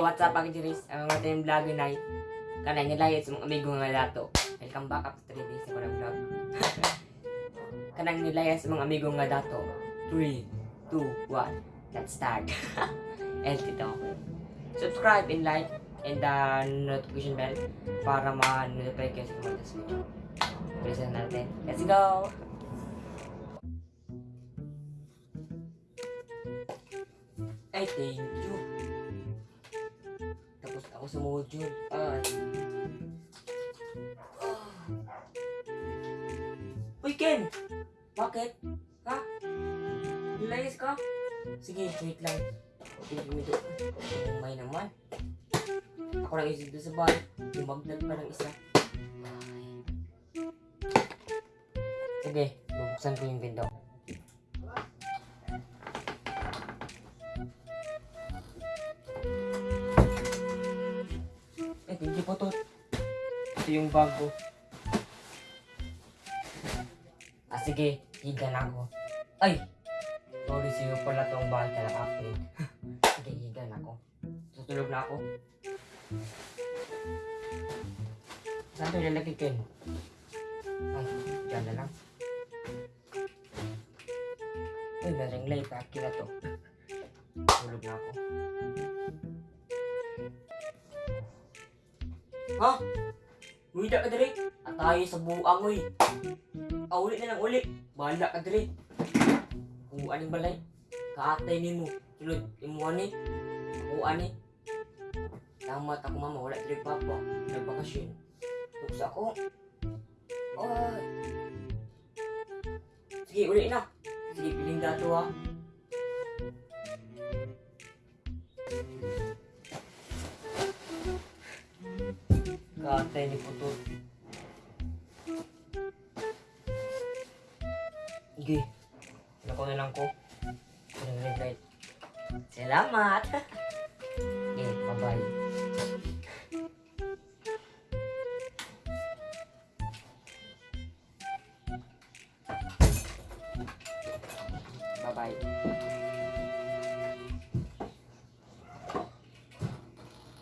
what's up, Pag Jiris? Ang mga tayong vlog na Kanay nilayas mong amigo nga dato. Welcome back up to 3 days na vlog. Kanang nilayas mong amigo nga dato. 3, 2, 1, let's start. And ito. Subscribe and like and the notification bell para ma-notify kayo sa mga video. Bilisan natin. Let's go! Ay, thank you. Ako sa module. Ay. Uy, Ken! Bakit? Ha? Nilayas ka? Sige, wait lang. Pinagmito. May naman. Ako lang isip doon sa bahay. Lumagdag pa ng isa. Sige, bubuksan ko yung window. To. Ito yung bago. Ah, sige. Higa na ako. Ay! Sorry sa'yo pala tong bahay ka nakapin. sige, higa na ako. Tutulog na ako. Saan ito ilalagay Ken? Ay, dyan na lang. Uy, naring lay. Paki na to. Tulog na ako. Ha? Uwida ka diri. At tayo sa buang uy. Ah, uli na lang uli. Bahala ka diri. Kung aning balay. Kaatay ni mo. Sulod, imo ani. Ako ani. Tamat ako mama, wala diri papa. Nagbakasyon. Tuksa ako. Ay. Sige, uli na. Sige, piling dato ha. Kaatay ni Puto. Sige. Lako na lang ko. Ang red light. Salamat! Okay, bye-bye. Bye-bye.